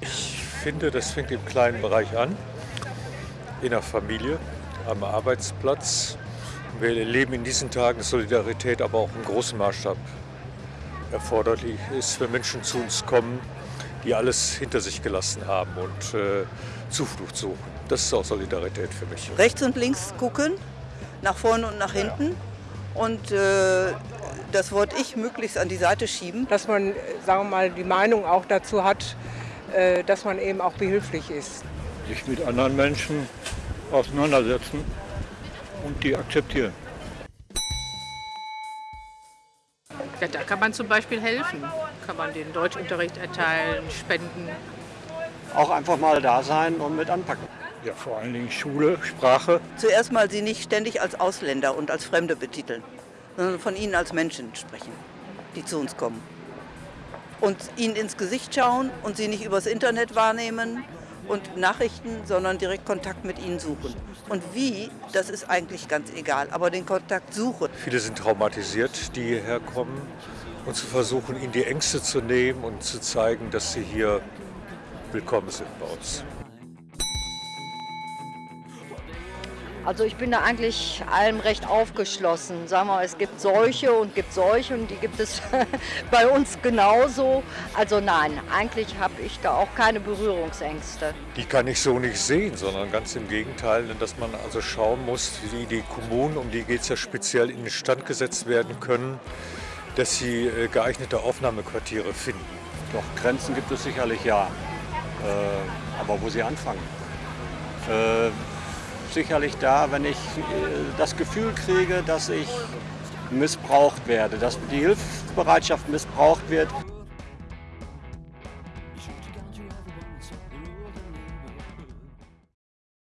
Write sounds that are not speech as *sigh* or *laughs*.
Ich finde, das fängt im kleinen Bereich an, in der Familie, am Arbeitsplatz. Wir erleben in diesen Tagen Solidarität, aber auch im großen Maßstab erforderlich ist, wenn Menschen zu uns kommen, die alles hinter sich gelassen haben und äh, Zuflucht suchen. Das ist auch Solidarität für mich. rechts und links gucken, nach vorne und nach hinten und äh, das Wort Ich möglichst an die Seite schieben. dass man, äh, sagen wir mal, die Meinung auch dazu hat, äh, dass man eben auch behilflich ist. sich mit anderen Menschen auseinandersetzen und die akzeptieren. Ja, da kann man zum Beispiel helfen. Kann man den Deutschunterricht erteilen, spenden. auch einfach mal da sein und mit anpacken. Ja, vor allen Dingen Schule, Sprache. Zuerst mal sie nicht ständig als Ausländer und als Fremde betiteln, sondern von ihnen als Menschen sprechen, die zu uns kommen. Und ihnen ins Gesicht schauen und sie nicht übers Internet wahrnehmen und Nachrichten, sondern direkt Kontakt mit ihnen suchen. Und wie, das ist eigentlich ganz egal, aber den Kontakt suchen. Viele sind traumatisiert, die hierher kommen. Und zu versuchen, ihnen die Ängste zu nehmen und zu zeigen, dass sie hier willkommen sind bei uns. Also ich bin da eigentlich allem recht aufgeschlossen. Sagen wir, mal, es gibt solche und gibt solche und die gibt es *laughs* bei uns genauso. Also nein, eigentlich habe ich da auch keine Berührungsängste. Die kann ich so nicht sehen, sondern ganz im Gegenteil, dass man also schauen muss, wie die Kommunen, um die geht es ja speziell, in den Stand gesetzt werden können, dass sie äh, geeignete Aufnahmequartiere finden. Doch Grenzen gibt es sicherlich ja. Äh, aber wo sie anfangen? Äh, sicherlich da, wenn ich äh, das Gefühl kriege, dass ich missbraucht werde, dass die Hilfsbereitschaft missbraucht wird.